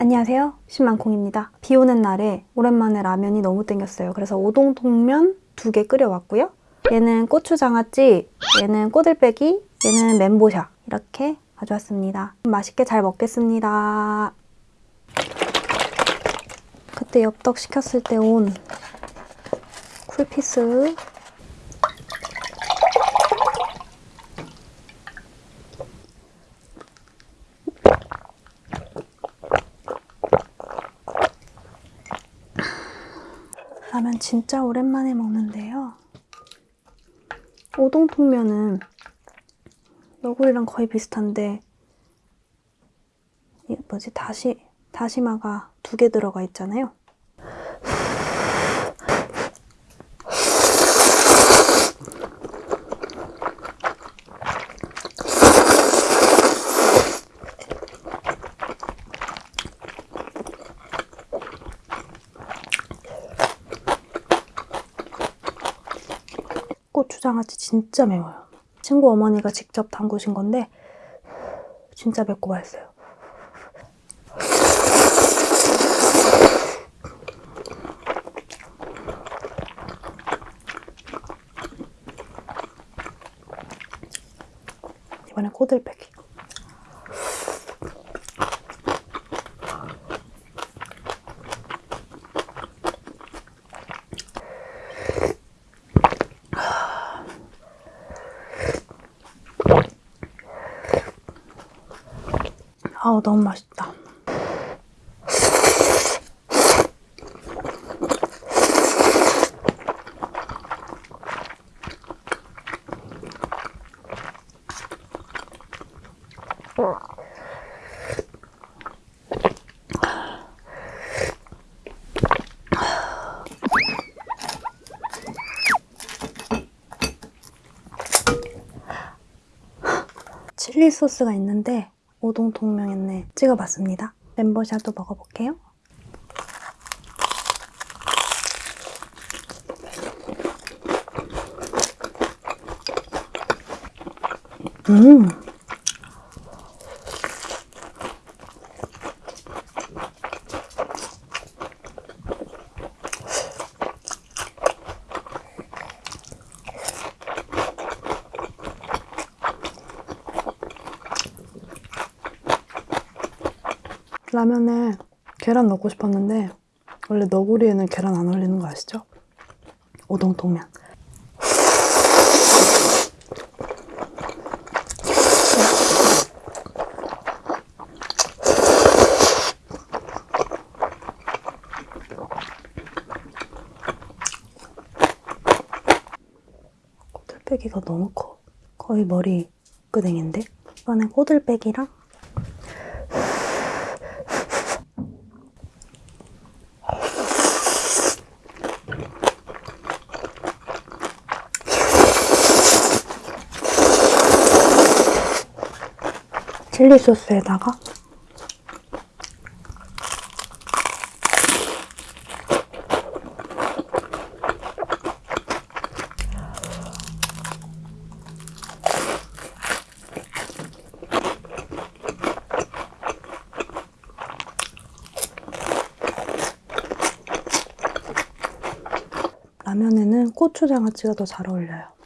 안녕하세요. 신만콩입니다. 비 오는 날에 오랜만에 라면이 너무 땡겼어요. 그래서 오동통면 두 개 끓여왔고요. 얘는 고추장아찌, 얘는 꼬들빼기, 얘는 멘보샤 이렇게 가져왔습니다. 맛있게 잘 먹겠습니다. 그때 엽떡 시켰을 때 온 쿨피스 라면 진짜 오랜만에 먹는데요. 오동통면은 너구리랑 거의 비슷한데 이 뭐지 다시 다시마가 두 개 들어가 있잖아요. 고추장아찌 진짜 매워요. 친구 어머니가 직접 담그신 건데 진짜 맵고 맛있어요. 이번엔 꼬들빼기. 아우 너무 맛있다. 칠리 소스가 있는데 오동통면에 찍어봤습니다. 멤버샤도 먹어볼게요. 음. 라면에 계란 넣고 싶었는데 원래 너구리에는 계란 안 올리는 거 아시죠? 오동통면. 꼬들빼기가 너무 커. 거의 머리 끄댕인데? 이번에 꼬들빼기랑 칠리 소스에다가 라면에는 고추장아찌가 더 잘 어울려요.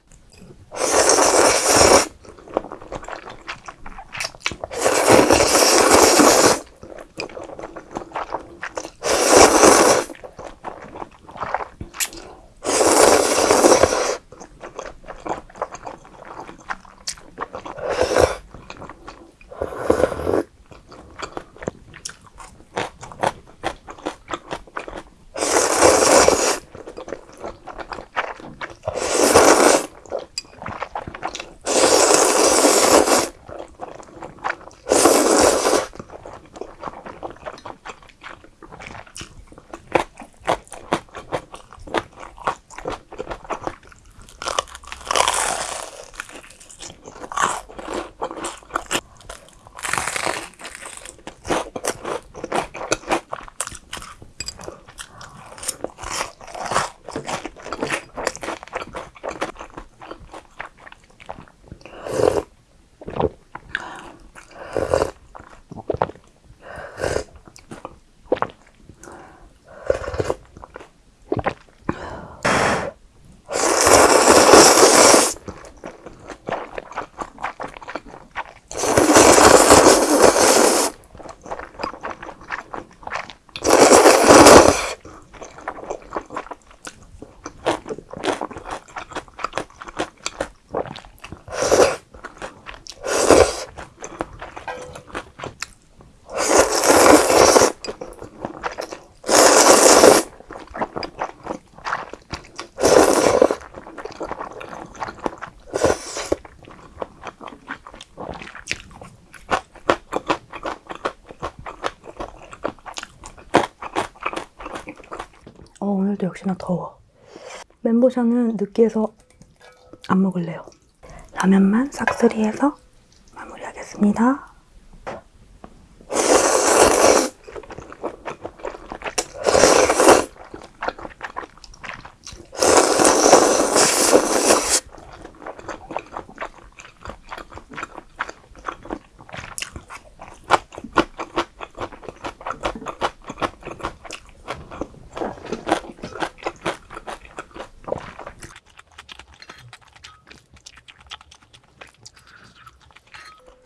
역시나 더워. 멘보샤는 느끼해서 안 먹을래요. 라면만 싹쓸이해서 마무리하겠습니다.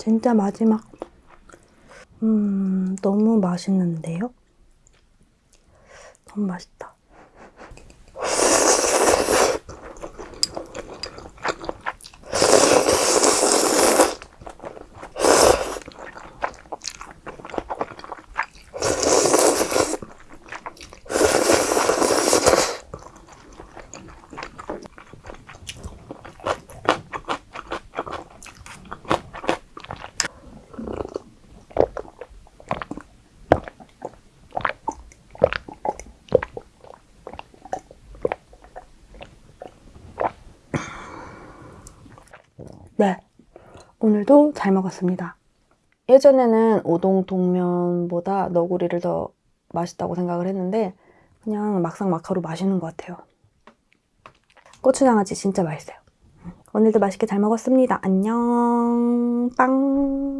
진짜 마지막. 음, 너무 맛있는데요? 너무 맛있다. 네. 오늘도 잘 먹었습니다. 예전에는 우동동면보다 너구리를 더 맛있다고 생각을 했는데 그냥 막상 마카로 맛있는 것 같아요. 고추장아찌 진짜 맛있어요. 오늘도 맛있게 잘 먹었습니다. 안녕. 빵.